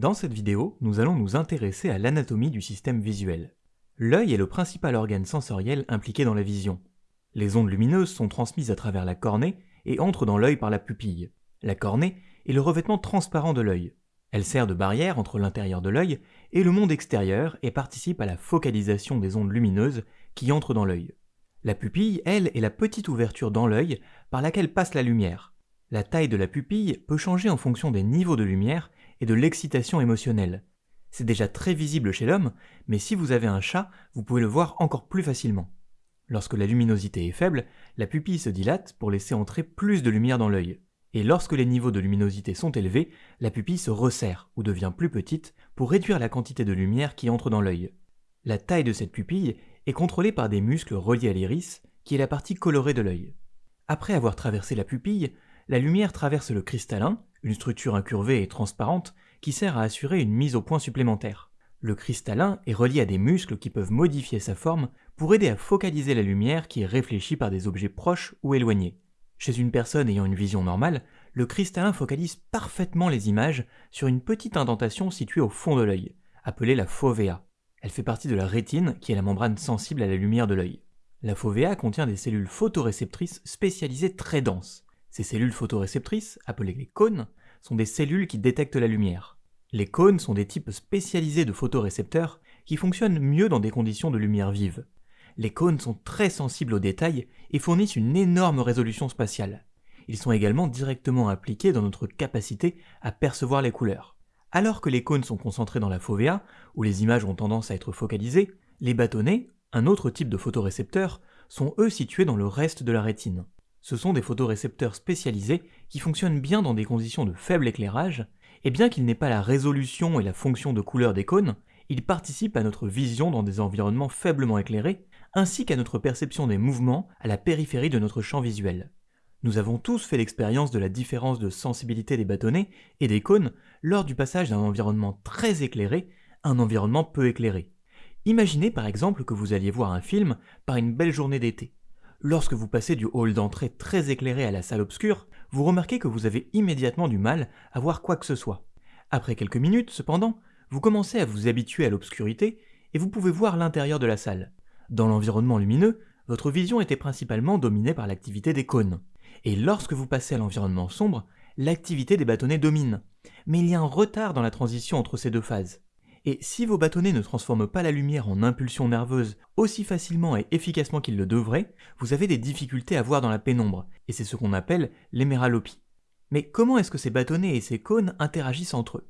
Dans cette vidéo, nous allons nous intéresser à l'anatomie du système visuel. L'œil est le principal organe sensoriel impliqué dans la vision. Les ondes lumineuses sont transmises à travers la cornée et entrent dans l'œil par la pupille. La cornée est le revêtement transparent de l'œil. Elle sert de barrière entre l'intérieur de l'œil et le monde extérieur et participe à la focalisation des ondes lumineuses qui entrent dans l'œil. La pupille, elle, est la petite ouverture dans l'œil par laquelle passe la lumière. La taille de la pupille peut changer en fonction des niveaux de lumière et de l'excitation émotionnelle. C'est déjà très visible chez l'homme, mais si vous avez un chat, vous pouvez le voir encore plus facilement. Lorsque la luminosité est faible, la pupille se dilate pour laisser entrer plus de lumière dans l'œil. Et lorsque les niveaux de luminosité sont élevés, la pupille se resserre ou devient plus petite pour réduire la quantité de lumière qui entre dans l'œil. La taille de cette pupille est contrôlée par des muscles reliés à l'iris, qui est la partie colorée de l'œil. Après avoir traversé la pupille, la lumière traverse le cristallin, une structure incurvée et transparente qui sert à assurer une mise au point supplémentaire. Le cristallin est relié à des muscles qui peuvent modifier sa forme pour aider à focaliser la lumière qui est réfléchie par des objets proches ou éloignés. Chez une personne ayant une vision normale, le cristallin focalise parfaitement les images sur une petite indentation située au fond de l'œil, appelée la fovea. Elle fait partie de la rétine qui est la membrane sensible à la lumière de l'œil. La fovea contient des cellules photoréceptrices spécialisées très denses. Ces cellules photoréceptrices, appelées les cônes, sont des cellules qui détectent la lumière. Les cônes sont des types spécialisés de photorécepteurs qui fonctionnent mieux dans des conditions de lumière vive. Les cônes sont très sensibles aux détails et fournissent une énorme résolution spatiale. Ils sont également directement impliqués dans notre capacité à percevoir les couleurs. Alors que les cônes sont concentrés dans la fovea, où les images ont tendance à être focalisées, les bâtonnets, un autre type de photorécepteurs, sont eux situés dans le reste de la rétine. Ce sont des photorécepteurs spécialisés qui fonctionnent bien dans des conditions de faible éclairage, et bien qu'ils n'aient pas la résolution et la fonction de couleur des cônes, ils participent à notre vision dans des environnements faiblement éclairés, ainsi qu'à notre perception des mouvements à la périphérie de notre champ visuel. Nous avons tous fait l'expérience de la différence de sensibilité des bâtonnets et des cônes lors du passage d'un environnement très éclairé à un environnement peu éclairé. Imaginez par exemple que vous alliez voir un film par une belle journée d'été. Lorsque vous passez du hall d'entrée très éclairé à la salle obscure, vous remarquez que vous avez immédiatement du mal à voir quoi que ce soit. Après quelques minutes, cependant, vous commencez à vous habituer à l'obscurité et vous pouvez voir l'intérieur de la salle. Dans l'environnement lumineux, votre vision était principalement dominée par l'activité des cônes. Et lorsque vous passez à l'environnement sombre, l'activité des bâtonnets domine. Mais il y a un retard dans la transition entre ces deux phases. Et si vos bâtonnets ne transforment pas la lumière en impulsion nerveuse aussi facilement et efficacement qu'ils le devraient, vous avez des difficultés à voir dans la pénombre, et c'est ce qu'on appelle l'héméralopie. Mais comment est-ce que ces bâtonnets et ces cônes interagissent entre eux?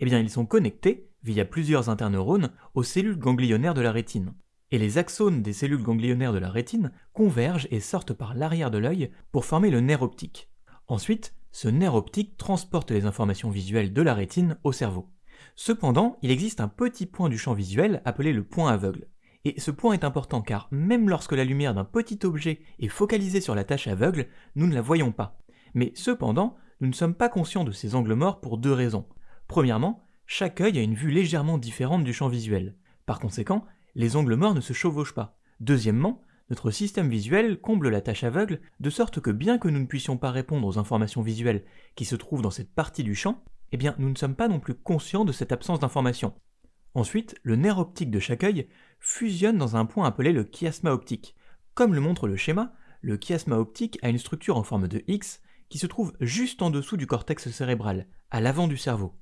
Eh bien, ils sont connectés, via plusieurs interneurones, aux cellules ganglionnaires de la rétine. Et les axones des cellules ganglionnaires de la rétine convergent et sortent par l'arrière de l'œil pour former le nerf optique. Ensuite, ce nerf optique transporte les informations visuelles de la rétine au cerveau. Cependant, il existe un petit point du champ visuel appelé le point aveugle. Et ce point est important car même lorsque la lumière d'un petit objet est focalisée sur la tâche aveugle, nous ne la voyons pas. Mais cependant, nous ne sommes pas conscients de ces angles morts pour deux raisons. Premièrement, chaque œil a une vue légèrement différente du champ visuel. Par conséquent, les angles morts ne se chevauchent pas. Deuxièmement, notre système visuel comble la tâche aveugle de sorte que bien que nous ne puissions pas répondre aux informations visuelles qui se trouvent dans cette partie du champ, eh bien nous ne sommes pas non plus conscients de cette absence d'information. Ensuite, le nerf optique de chaque œil fusionne dans un point appelé le chiasma optique. Comme le montre le schéma, le chiasma optique a une structure en forme de X qui se trouve juste en dessous du cortex cérébral, à l'avant du cerveau.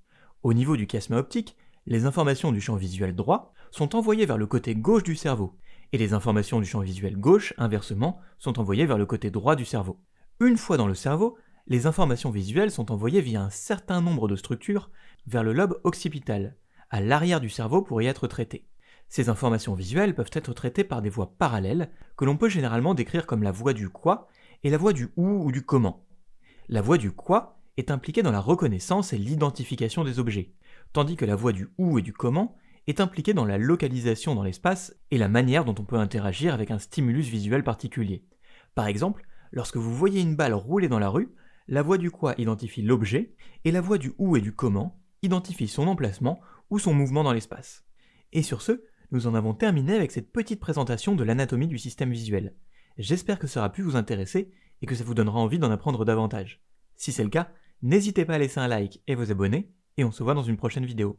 Au niveau du chiasma optique, les informations du champ visuel droit sont envoyées vers le côté gauche du cerveau, et les informations du champ visuel gauche, inversement, sont envoyées vers le côté droit du cerveau. Une fois dans le cerveau, les informations visuelles sont envoyées via un certain nombre de structures vers le lobe occipital, à l'arrière du cerveau pour y être traitées. Ces informations visuelles peuvent être traitées par des voies parallèles que l'on peut généralement décrire comme la voie du quoi et la voie du où ou du comment. La voie du quoi est impliquée dans la reconnaissance et l'identification des objets, tandis que la voie du où et du comment est impliquée dans la localisation dans l'espace et la manière dont on peut interagir avec un stimulus visuel particulier. Par exemple, lorsque vous voyez une balle rouler dans la rue, la voix du quoi identifie l'objet, et la voix du où et du comment identifie son emplacement ou son mouvement dans l'espace. Et sur ce, nous en avons terminé avec cette petite présentation de l'anatomie du système visuel. J'espère que ça aura pu vous intéresser et que ça vous donnera envie d'en apprendre davantage. Si c'est le cas, n'hésitez pas à laisser un like et vous abonner, et on se voit dans une prochaine vidéo.